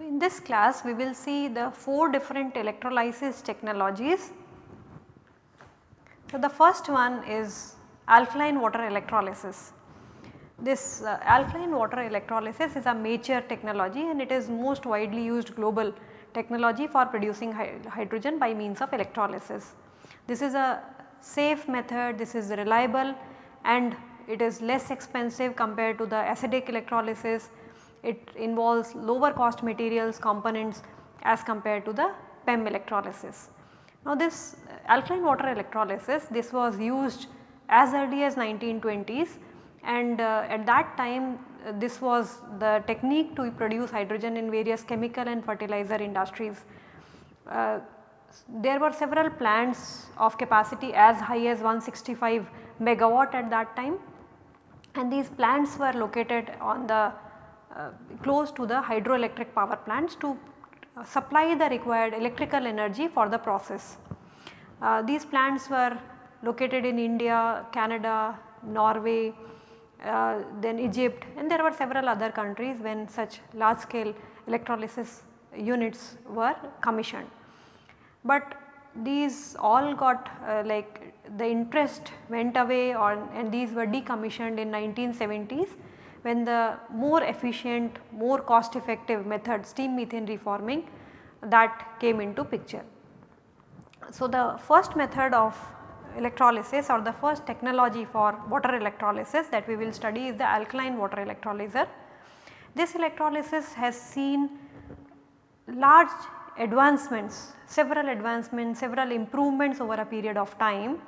In this class we will see the 4 different electrolysis technologies. So, the first one is alkaline water electrolysis. This uh, alkaline water electrolysis is a mature technology and it is most widely used global technology for producing hydrogen by means of electrolysis. This is a safe method, this is reliable and it is less expensive compared to the acidic electrolysis it involves lower cost materials components as compared to the PEM electrolysis. Now this alkaline water electrolysis this was used as early as 1920s and uh, at that time this was the technique to produce hydrogen in various chemical and fertilizer industries. Uh, there were several plants of capacity as high as 165 megawatt at that time and these plants were located on the uh, close to the hydroelectric power plants to supply the required electrical energy for the process. Uh, these plants were located in India, Canada, Norway, uh, then Egypt and there were several other countries when such large scale electrolysis units were commissioned. But these all got uh, like the interest went away and these were decommissioned in 1970s when the more efficient, more cost effective method steam methane reforming that came into picture. So, the first method of electrolysis or the first technology for water electrolysis that we will study is the alkaline water electrolyzer. This electrolysis has seen large advancements, several advancements, several improvements over a period of time.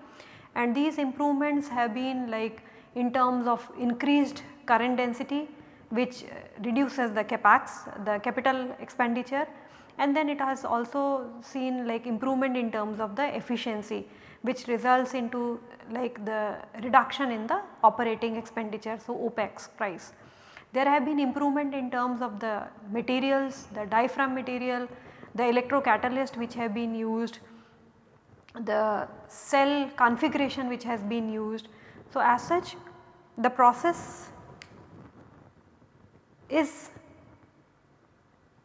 And these improvements have been like in terms of increased current density which reduces the capex the capital expenditure. And then it has also seen like improvement in terms of the efficiency which results into like the reduction in the operating expenditure so OPEX price. There have been improvement in terms of the materials, the diaphragm material, the electrocatalyst which have been used, the cell configuration which has been used. So, as such the process is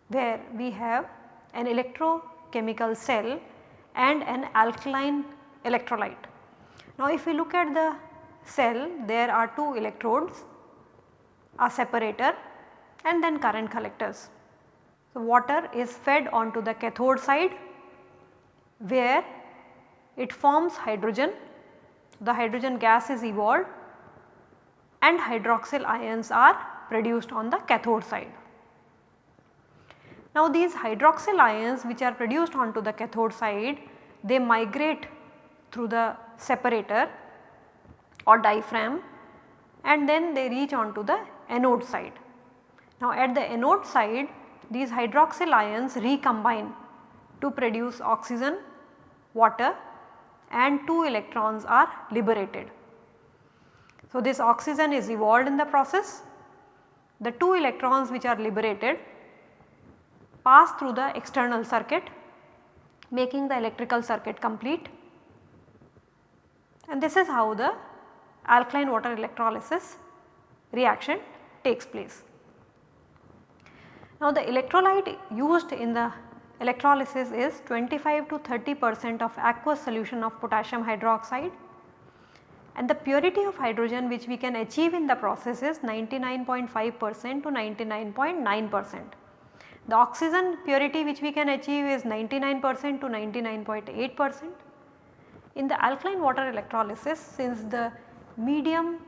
where we have an electrochemical cell and an alkaline electrolyte. Now if we look at the cell there are two electrodes, a separator and then current collectors. So water is fed onto the cathode side where it forms hydrogen, the hydrogen gas is evolved and hydroxyl ions are produced on the cathode side. Now these hydroxyl ions which are produced onto the cathode side they migrate through the separator or diaphragm and then they reach onto the anode side. Now at the anode side these hydroxyl ions recombine to produce oxygen, water and 2 electrons are liberated. So this oxygen is evolved in the process the 2 electrons which are liberated pass through the external circuit making the electrical circuit complete and this is how the alkaline water electrolysis reaction takes place. Now the electrolyte used in the electrolysis is 25 to 30 percent of aqueous solution of potassium hydroxide and the purity of hydrogen which we can achieve in the process is 99.5 percent to 99.9 percent. The oxygen purity which we can achieve is 99 percent to 99.8 percent. In the alkaline water electrolysis since the medium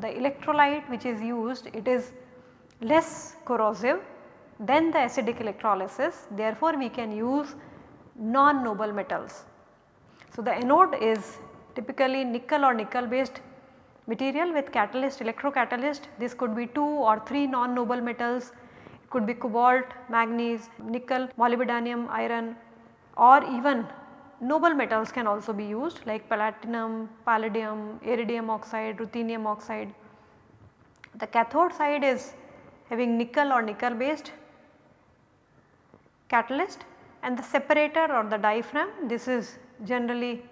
the electrolyte which is used it is less corrosive than the acidic electrolysis. Therefore we can use non-noble metals. So the anode is typically nickel or nickel based material with catalyst electrocatalyst. This could be 2 or 3 non-noble metals. It could be cobalt, manganese, nickel, molybdenum, iron or even noble metals can also be used like platinum, palladium, iridium oxide, ruthenium oxide. The cathode side is having nickel or nickel based catalyst and the separator or the diaphragm this is generally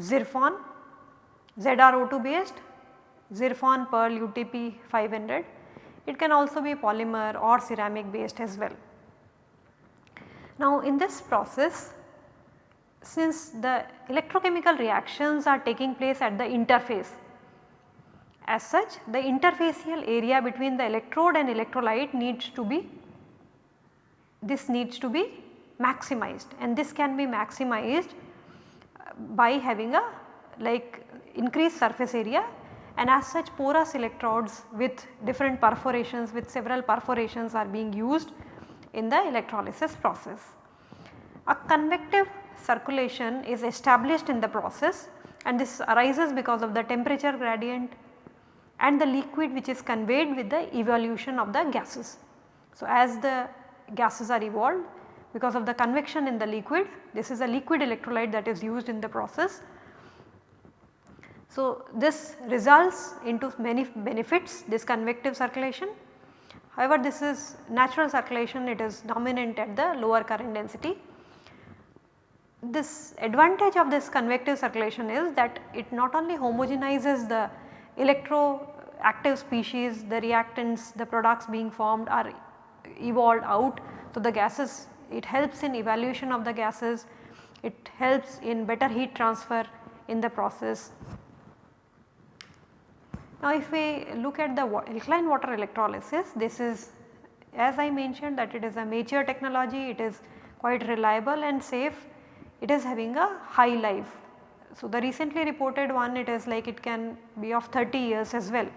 zircon ZrO2 based Zirfon Perl UTP 500 it can also be polymer or ceramic based as well. Now in this process since the electrochemical reactions are taking place at the interface as such the interfacial area between the electrode and electrolyte needs to be this needs to be maximized and this can be maximized uh, by having a like increased surface area and as such porous electrodes with different perforations with several perforations are being used in the electrolysis process. A convective circulation is established in the process and this arises because of the temperature gradient and the liquid which is conveyed with the evolution of the gases. So, as the gases are evolved because of the convection in the liquid this is a liquid electrolyte that is used in the process. So, this results into many benefits this convective circulation. However, this is natural circulation it is dominant at the lower current density. This advantage of this convective circulation is that it not only homogenizes the electroactive species, the reactants, the products being formed are evolved out. So, the gases it helps in evaluation of the gases, it helps in better heat transfer in the process. Now, if we look at the alkaline water electrolysis this is as I mentioned that it is a mature technology, it is quite reliable and safe, it is having a high life. So, the recently reported one it is like it can be of 30 years as well.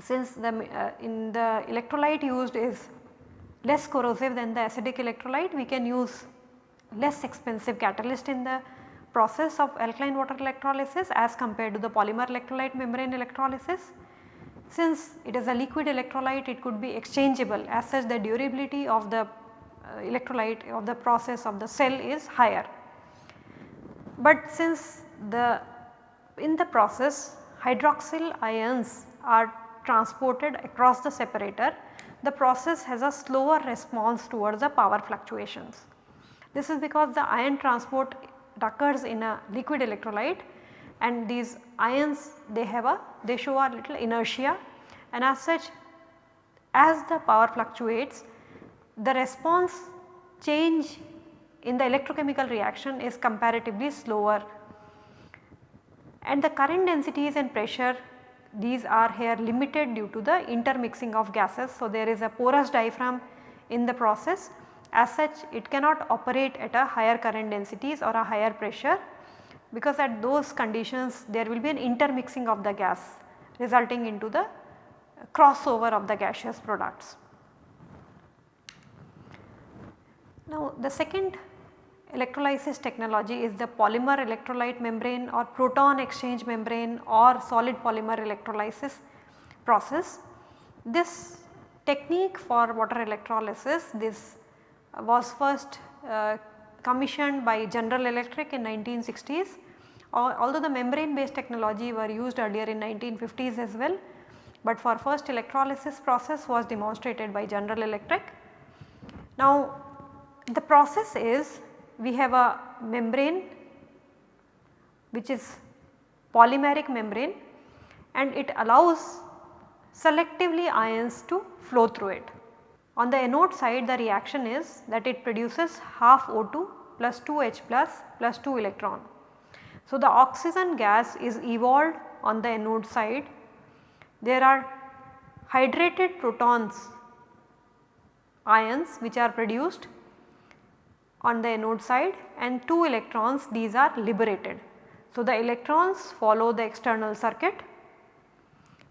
Since the uh, in the electrolyte used is less corrosive than the acidic electrolyte we can use less expensive catalyst in the process of alkaline water electrolysis as compared to the polymer electrolyte membrane electrolysis. Since it is a liquid electrolyte it could be exchangeable as such the durability of the Uh, electrolyte of the process of the cell is higher. But since the in the process hydroxyl ions are transported across the separator the process has a slower response towards the power fluctuations. This is because the ion transport occurs in a liquid electrolyte and these ions they have a they show a little inertia and as such as the power fluctuates the response change in the electrochemical reaction is comparatively slower and the current densities and pressure these are here limited due to the intermixing of gases. So, there is a porous diaphragm in the process as such it cannot operate at a higher current densities or a higher pressure because at those conditions there will be an intermixing of the gas resulting into the crossover of the gaseous products. Now the second electrolysis technology is the polymer electrolyte membrane or proton exchange membrane or solid polymer electrolysis process. This technique for water electrolysis this was first uh, commissioned by General Electric in 1960s although the membrane based technology were used earlier in 1950s as well, but for first electrolysis process was demonstrated by General Electric. Now the process is we have a membrane which is polymeric membrane and it allows selectively ions to flow through it. On the anode side the reaction is that it produces half O2 plus 2 H plus plus 2 electron. So, the oxygen gas is evolved on the anode side. There are hydrated protons ions which are produced on the anode side and 2 electrons these are liberated. So, the electrons follow the external circuit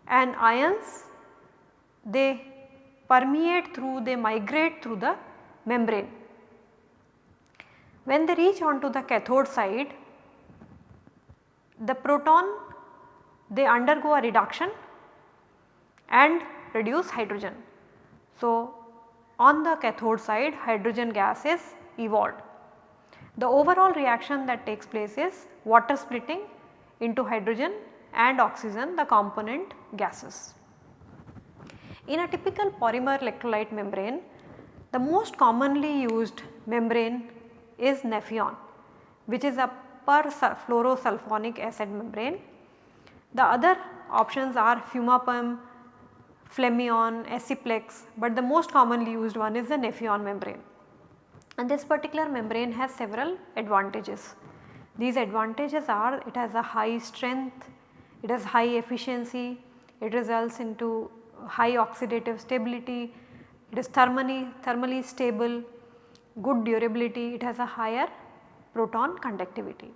and ions they permeate through they migrate through the membrane. When they reach onto the cathode side the proton they undergo a reduction and reduce hydrogen. So, on the cathode side hydrogen gas is evolved. The overall reaction that takes place is water splitting into hydrogen and oxygen the component gases. In a typical polymer electrolyte membrane, the most commonly used membrane is Nafion which is a per fluorosulfonic acid membrane. The other options are Fumapem, Flemion, Aciplex, but the most commonly used one is the Nafion membrane. And this particular membrane has several advantages. These advantages are it has a high strength, it has high efficiency, it results into high oxidative stability, it is thermally, thermally stable, good durability, it has a higher proton conductivity.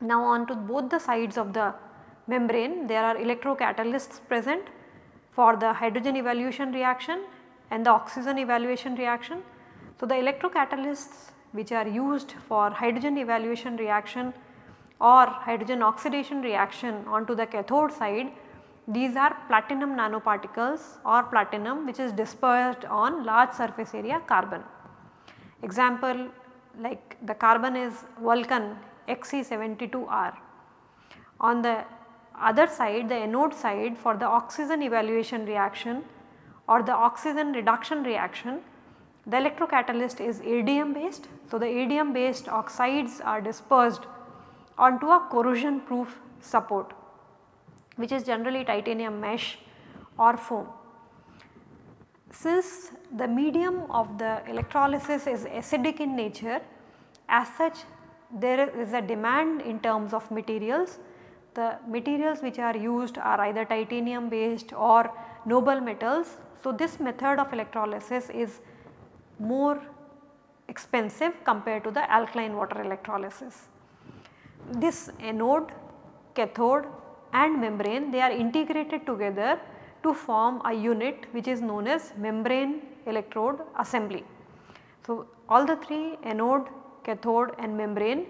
Now on to both the sides of the membrane there are electrocatalysts present for the hydrogen evaluation reaction and the oxygen evaluation reaction. So, the electrocatalysts which are used for hydrogen evaluation reaction or hydrogen oxidation reaction onto the cathode side these are platinum nanoparticles or platinum which is dispersed on large surface area carbon. Example like the carbon is Vulcan XC72R. On the other side the anode side for the oxygen evaluation reaction or the oxygen reduction reaction the electrocatalyst is ADM based. So, the ADM based oxides are dispersed onto a corrosion proof support which is generally titanium mesh or foam. Since the medium of the electrolysis is acidic in nature as such there is a demand in terms of materials the materials which are used are either titanium based or noble metals. So, this method of electrolysis is more expensive compared to the alkaline water electrolysis. This anode, cathode and membrane they are integrated together to form a unit which is known as membrane electrode assembly. So, all the three anode, cathode and membrane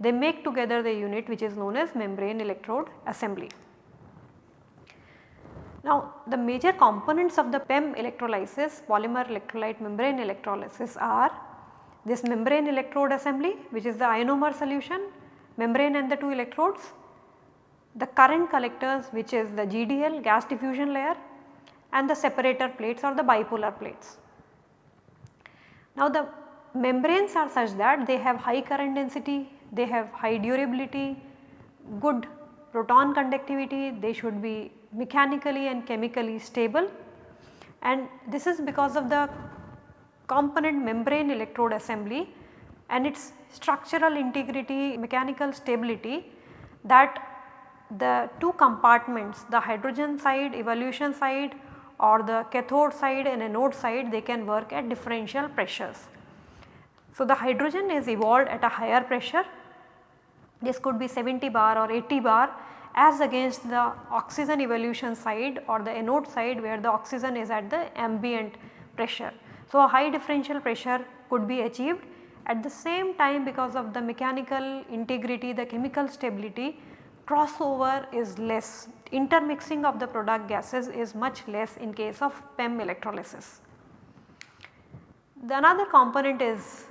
they make together the unit which is known as membrane electrode assembly. Now the major components of the PEM electrolysis polymer electrolyte membrane electrolysis are this membrane electrode assembly which is the ionomer solution, membrane and the 2 electrodes, the current collectors which is the GDL gas diffusion layer and the separator plates or the bipolar plates. Now the membranes are such that they have high current density, they have high durability, good proton conductivity, they should be mechanically and chemically stable and this is because of the component membrane electrode assembly and its structural integrity mechanical stability that the two compartments the hydrogen side evolution side or the cathode side and anode side they can work at differential pressures. So, the hydrogen is evolved at a higher pressure this could be 70 bar or 80 bar as against the oxygen evolution side or the anode side where the oxygen is at the ambient pressure. So, a high differential pressure could be achieved at the same time because of the mechanical integrity, the chemical stability crossover is less, intermixing of the product gases is much less in case of PEM electrolysis. The another component is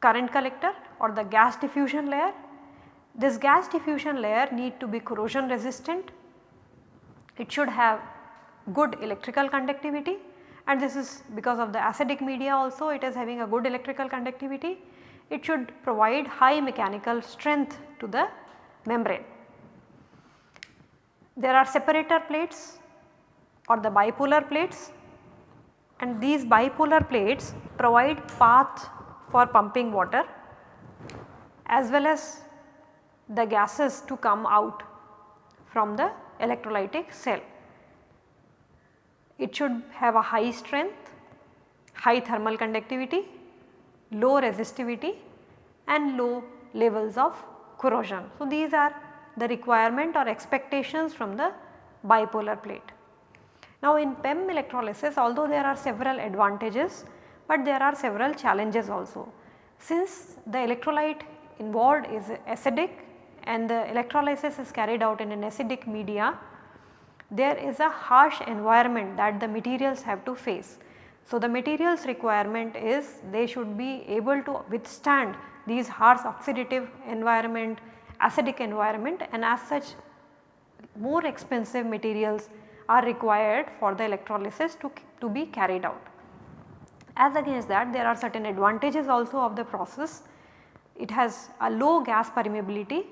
current collector or the gas diffusion layer this gas diffusion layer need to be corrosion resistant, it should have good electrical conductivity and this is because of the acidic media also it is having a good electrical conductivity. It should provide high mechanical strength to the membrane. There are separator plates or the bipolar plates and these bipolar plates provide path for pumping water as well as the gases to come out from the electrolytic cell. It should have a high strength, high thermal conductivity, low resistivity and low levels of corrosion. So, these are the requirement or expectations from the bipolar plate. Now, in PEM electrolysis although there are several advantages, but there are several challenges also. Since the electrolyte involved is acidic and the electrolysis is carried out in an acidic media, there is a harsh environment that the materials have to face. So, the materials requirement is they should be able to withstand these harsh oxidative environment, acidic environment and as such more expensive materials are required for the electrolysis to, to be carried out. As against that there are certain advantages also of the process. It has a low gas permeability,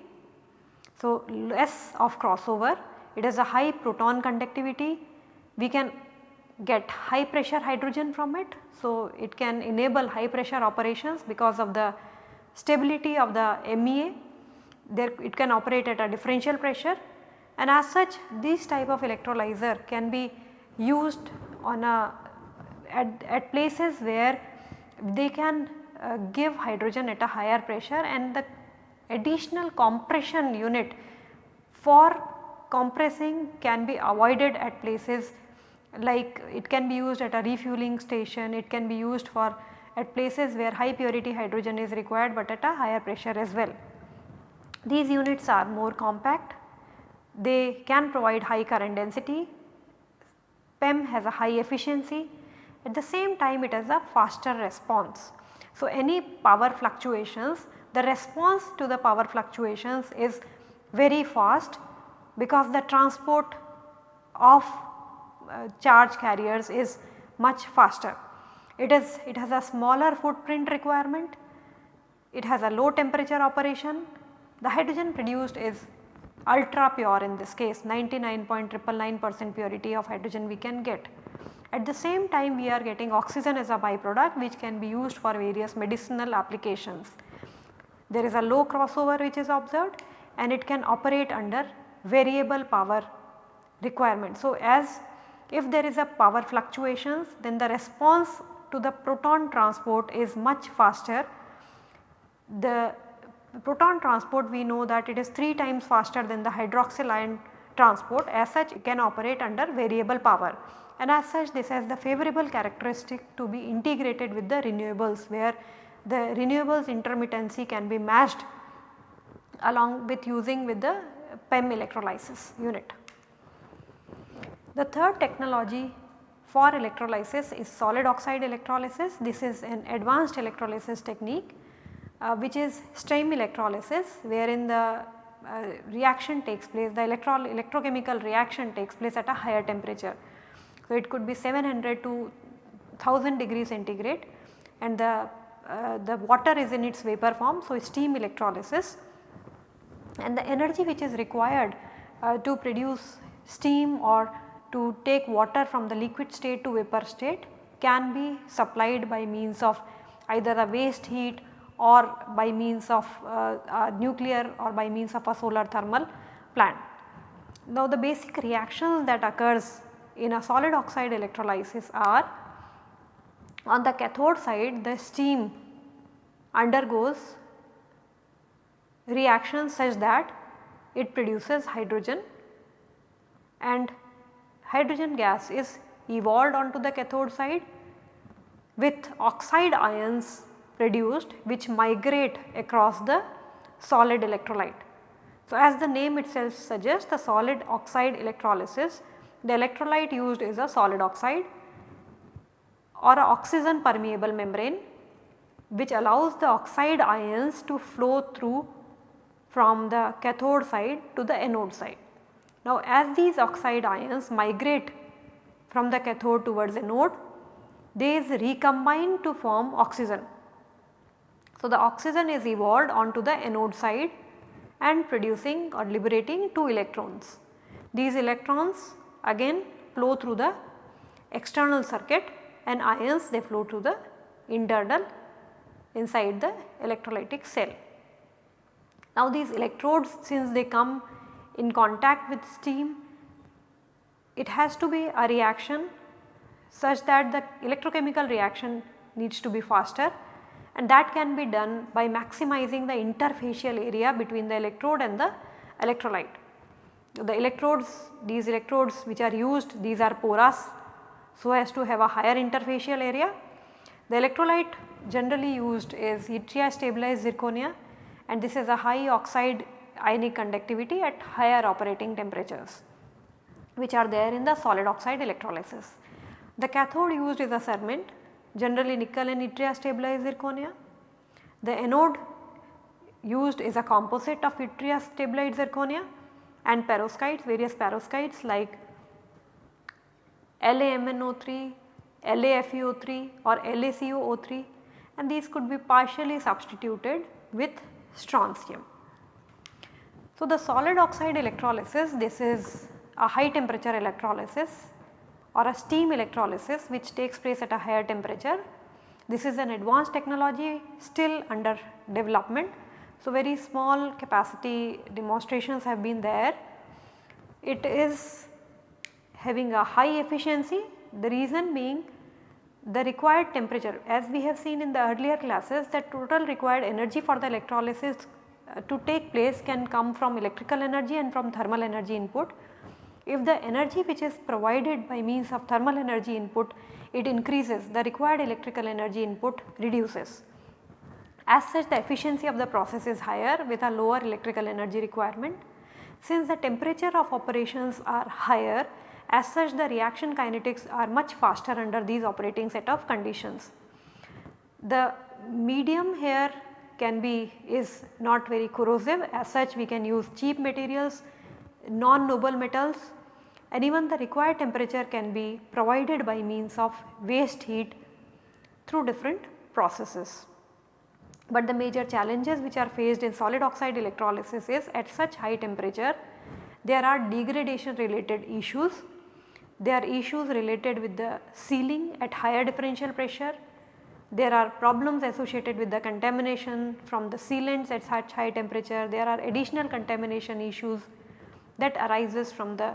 so less of crossover, it has a high proton conductivity, we can get high pressure hydrogen from it. So, it can enable high pressure operations because of the stability of the MEA, there it can operate at a differential pressure. And as such this type of electrolyzer can be used on a at, at places where they can uh, give hydrogen at a higher pressure and the additional compression unit for compressing can be avoided at places like it can be used at a refueling station, it can be used for at places where high purity hydrogen is required but at a higher pressure as well. These units are more compact, they can provide high current density, PEM has a high efficiency, at the same time it has a faster response. So, any power fluctuations the response to the power fluctuations is very fast because the transport of uh, charge carriers is much faster. It is it has a smaller footprint requirement, it has a low temperature operation, the hydrogen produced is ultra pure in this case 99.999 percent purity of hydrogen we can get. At the same time we are getting oxygen as a byproduct which can be used for various medicinal applications. There is a low crossover which is observed and it can operate under variable power requirement. So, as if there is a power fluctuations then the response to the proton transport is much faster. The proton transport we know that it is 3 times faster than the hydroxyl ion transport as such it can operate under variable power and as such this has the favorable characteristic to be integrated with the renewables where the renewables intermittency can be matched along with using with the PEM electrolysis unit. The third technology for electrolysis is solid oxide electrolysis. This is an advanced electrolysis technique uh, which is steam electrolysis wherein the uh, reaction takes place the electro electrochemical reaction takes place at a higher temperature. So, it could be 700 to 1000 degree centigrade and the, uh, the water is in its vapor form. So, steam electrolysis and the energy which is required uh, to produce steam or to take water from the liquid state to vapor state can be supplied by means of either a waste heat or by means of uh, nuclear or by means of a solar thermal plant. Now the basic reactions that occurs in a solid oxide electrolysis are on the cathode side the steam undergoes reactions such that it produces hydrogen and hydrogen gas is evolved onto the cathode side with oxide ions produced which migrate across the solid electrolyte. So, as the name itself suggests the solid oxide electrolysis the electrolyte used is a solid oxide or a oxygen permeable membrane which allows the oxide ions to flow through from the cathode side to the anode side. Now as these oxide ions migrate from the cathode towards the anode, they recombine to form oxygen. So the oxygen is evolved onto the anode side and producing or liberating 2 electrons. These electrons again flow through the external circuit and ions they flow to the internal inside the electrolytic cell. Now these electrodes since they come in contact with steam it has to be a reaction such that the electrochemical reaction needs to be faster and that can be done by maximizing the interfacial area between the electrode and the electrolyte the electrodes these electrodes which are used these are porous so as to have a higher interfacial area. The electrolyte generally used is yttria stabilized zirconia and this is a high oxide ionic conductivity at higher operating temperatures which are there in the solid oxide electrolysis. The cathode used is a cermet generally nickel and yttria stabilized zirconia. The anode used is a composite of yttria stabilized zirconia and perovskites various perovskites like LaMnO3, LaFeO3 or LaCoO3 and these could be partially substituted with strontium. So, the solid oxide electrolysis this is a high temperature electrolysis or a steam electrolysis which takes place at a higher temperature. This is an advanced technology still under development. So, very small capacity demonstrations have been there. It is having a high efficiency the reason being the required temperature as we have seen in the earlier classes that total required energy for the electrolysis uh, to take place can come from electrical energy and from thermal energy input. If the energy which is provided by means of thermal energy input it increases the required electrical energy input reduces. As such the efficiency of the process is higher with a lower electrical energy requirement. Since the temperature of operations are higher as such the reaction kinetics are much faster under these operating set of conditions. The medium here can be is not very corrosive as such we can use cheap materials, non-noble metals and even the required temperature can be provided by means of waste heat through different processes. But the major challenges which are faced in solid oxide electrolysis is at such high temperature there are degradation related issues there are issues related with the sealing at higher differential pressure. There are problems associated with the contamination from the sealants at such high temperature. There are additional contamination issues that arises from the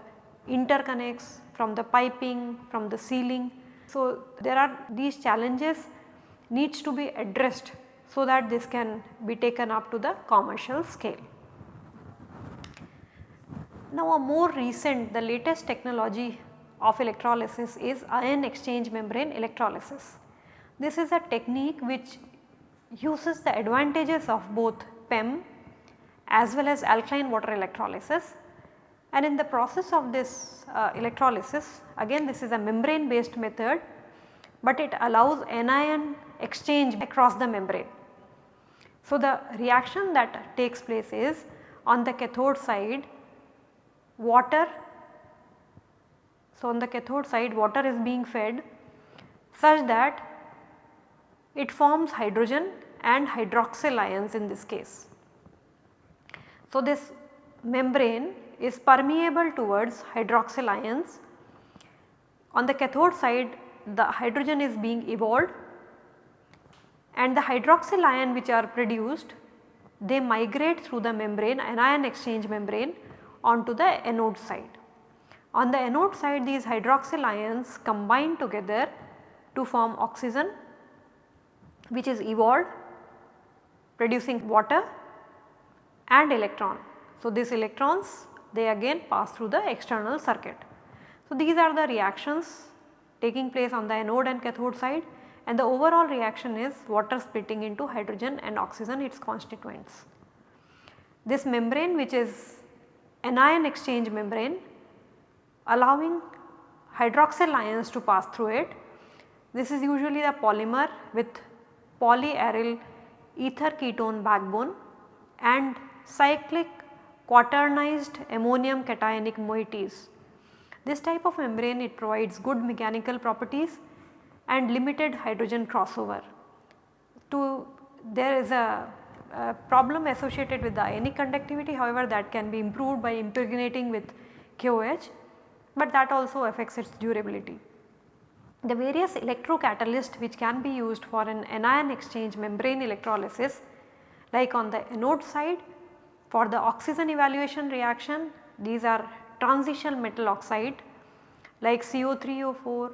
interconnects, from the piping, from the sealing. So, there are these challenges needs to be addressed so that this can be taken up to the commercial scale. Now a more recent the latest technology of electrolysis is anion exchange membrane electrolysis. This is a technique which uses the advantages of both PEM as well as alkaline water electrolysis and in the process of this uh, electrolysis again this is a membrane based method but it allows anion exchange across the membrane. So, the reaction that takes place is on the cathode side water so, on the cathode side water is being fed such that it forms hydrogen and hydroxyl ions in this case. So, this membrane is permeable towards hydroxyl ions. On the cathode side the hydrogen is being evolved and the hydroxyl ion which are produced they migrate through the membrane anion exchange membrane onto the anode side. On the anode side these hydroxyl ions combine together to form oxygen which is evolved producing water and electron. So, these electrons they again pass through the external circuit. So, these are the reactions taking place on the anode and cathode side and the overall reaction is water splitting into hydrogen and oxygen its constituents. This membrane which is anion exchange membrane allowing hydroxyl ions to pass through it. This is usually the polymer with polyaryl ether ketone backbone and cyclic quaternized ammonium cationic moieties. This type of membrane it provides good mechanical properties and limited hydrogen crossover. To there is a, a problem associated with the ionic conductivity however that can be improved by impregnating with KOH but that also affects its durability. The various electrocatalysts which can be used for an anion exchange membrane electrolysis like on the anode side for the oxygen evaluation reaction these are transition metal oxide like Co3O4,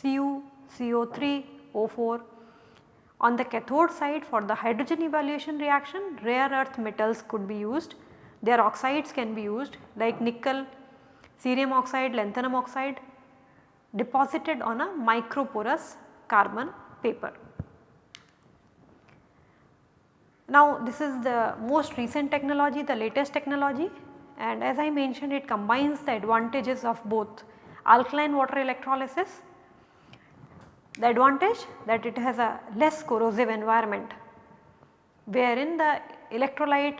Cu, Co3O4. On the cathode side for the hydrogen evaluation reaction rare earth metals could be used, their oxides can be used like nickel, cerium oxide, lanthanum oxide deposited on a microporous carbon paper. Now this is the most recent technology, the latest technology and as I mentioned it combines the advantages of both alkaline water electrolysis. The advantage that it has a less corrosive environment wherein the electrolyte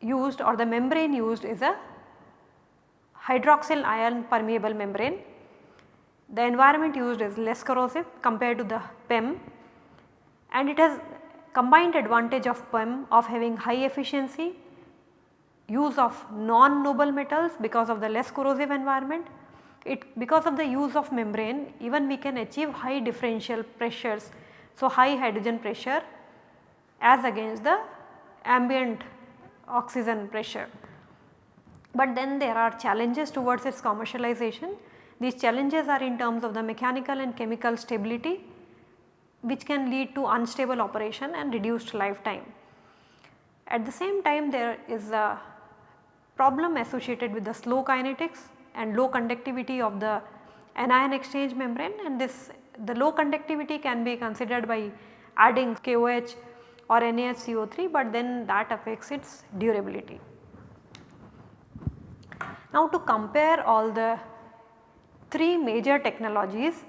used or the membrane used is a hydroxyl ion permeable membrane the environment used is less corrosive compared to the PEM and it has combined advantage of PEM of having high efficiency, use of non-noble metals because of the less corrosive environment. It because of the use of membrane even we can achieve high differential pressures. So, high hydrogen pressure as against the ambient oxygen pressure. But then there are challenges towards its commercialization. These challenges are in terms of the mechanical and chemical stability which can lead to unstable operation and reduced lifetime. At the same time there is a problem associated with the slow kinetics and low conductivity of the anion exchange membrane and this the low conductivity can be considered by adding KOH or NaHCO3 but then that affects its durability. Now to compare all the 3 major technologies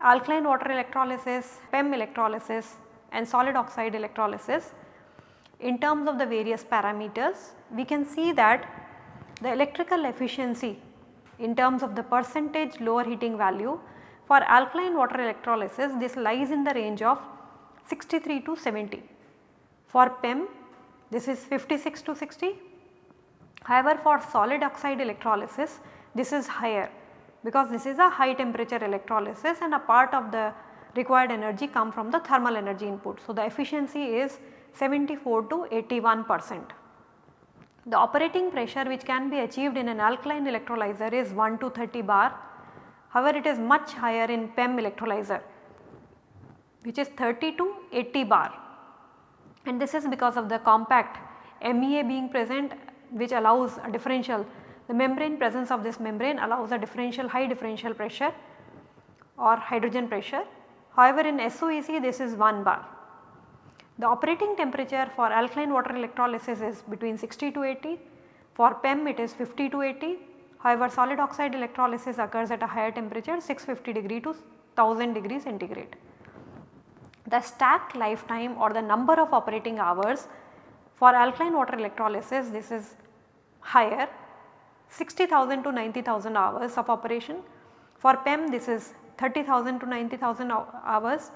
alkaline water electrolysis, PEM electrolysis and solid oxide electrolysis. In terms of the various parameters we can see that the electrical efficiency in terms of the percentage lower heating value for alkaline water electrolysis this lies in the range of 63 to 70. For PEM this is 56 to 60. However, for solid oxide electrolysis this is higher because this is a high temperature electrolysis and a part of the required energy come from the thermal energy input. So, the efficiency is 74 to 81 percent. The operating pressure which can be achieved in an alkaline electrolyzer is 1 to 30 bar. However, it is much higher in PEM electrolyzer which is 30 to 80 bar and this is because of the compact MEA being present which allows a differential the membrane presence of this membrane allows a differential high differential pressure or hydrogen pressure. However, in SOEC this is 1 bar. The operating temperature for alkaline water electrolysis is between 60 to 80, for PEM it is 50 to 80. However, solid oxide electrolysis occurs at a higher temperature 650 degree to 1000 degree centigrade. The stack lifetime or the number of operating hours for alkaline water electrolysis this is higher 60,000 to 90,000 hours of operation. For PEM this is 30,000 to 90,000 hours.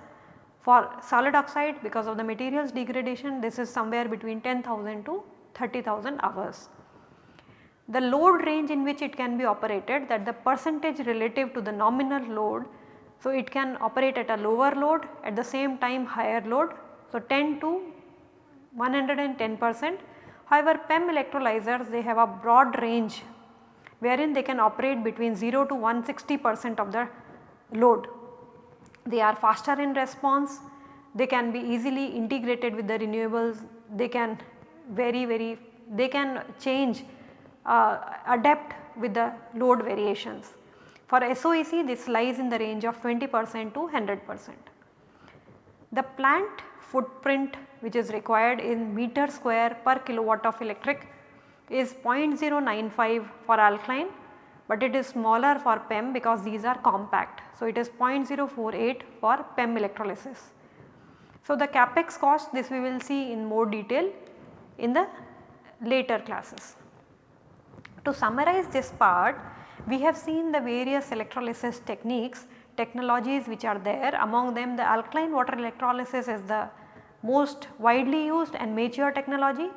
For solid oxide because of the materials degradation this is somewhere between 10,000 to 30,000 hours. The load range in which it can be operated that the percentage relative to the nominal load. So, it can operate at a lower load at the same time higher load. So, 10 to 110 percent. However, PEM electrolyzers they have a broad range wherein they can operate between 0 to 160 percent of the load. They are faster in response, they can be easily integrated with the renewables, they can very very they can change uh, adapt with the load variations. For SOEC this lies in the range of 20 percent to 100 percent. The plant footprint which is required in meter square per kilowatt of electric is 0.095 for alkaline but it is smaller for PEM because these are compact. So, it is 0.048 for PEM electrolysis. So, the capex cost this we will see in more detail in the later classes. To summarize this part we have seen the various electrolysis techniques technologies which are there among them the alkaline water electrolysis is the most widely used and mature technology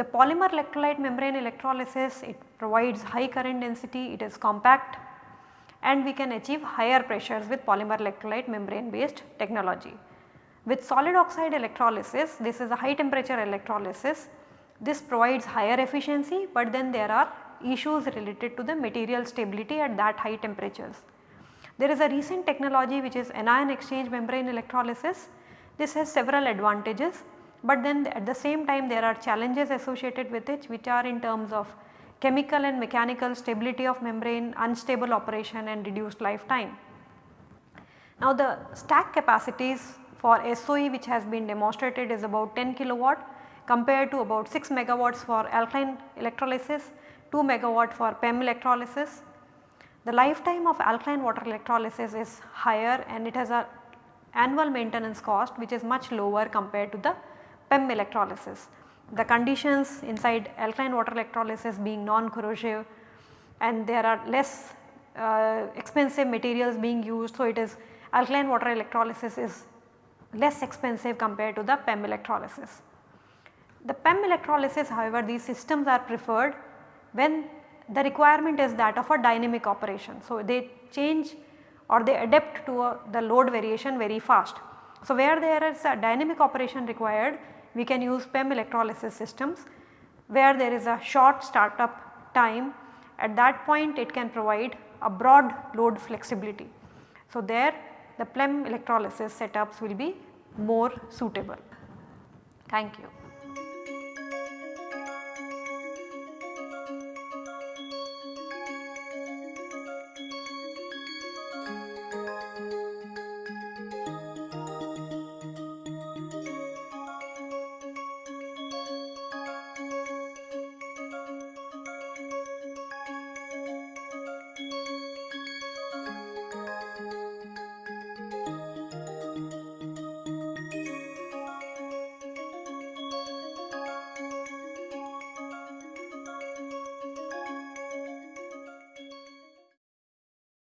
the polymer electrolyte membrane electrolysis it provides high current density, it is compact and we can achieve higher pressures with polymer electrolyte membrane based technology. With solid oxide electrolysis this is a high temperature electrolysis this provides higher efficiency but then there are issues related to the material stability at that high temperatures. There is a recent technology which is anion exchange membrane electrolysis. This has several advantages but then at the same time there are challenges associated with it which are in terms of chemical and mechanical stability of membrane, unstable operation and reduced lifetime. Now the stack capacities for SOE which has been demonstrated is about 10 kilowatt compared to about 6 megawatts for alkaline electrolysis, 2 megawatt for PEM electrolysis. The lifetime of alkaline water electrolysis is higher and it has a annual maintenance cost which is much lower compared to the PEM electrolysis. The conditions inside alkaline water electrolysis being non-corrosive and there are less uh, expensive materials being used. So, it is alkaline water electrolysis is less expensive compared to the PEM electrolysis. The PEM electrolysis however these systems are preferred when the requirement is that of a dynamic operation. So, they change or they adapt to a, the load variation very fast. So, where there is a dynamic operation required we can use PEM electrolysis systems where there is a short startup time at that point it can provide a broad load flexibility. So, there the PEM electrolysis setups will be more suitable. Thank you.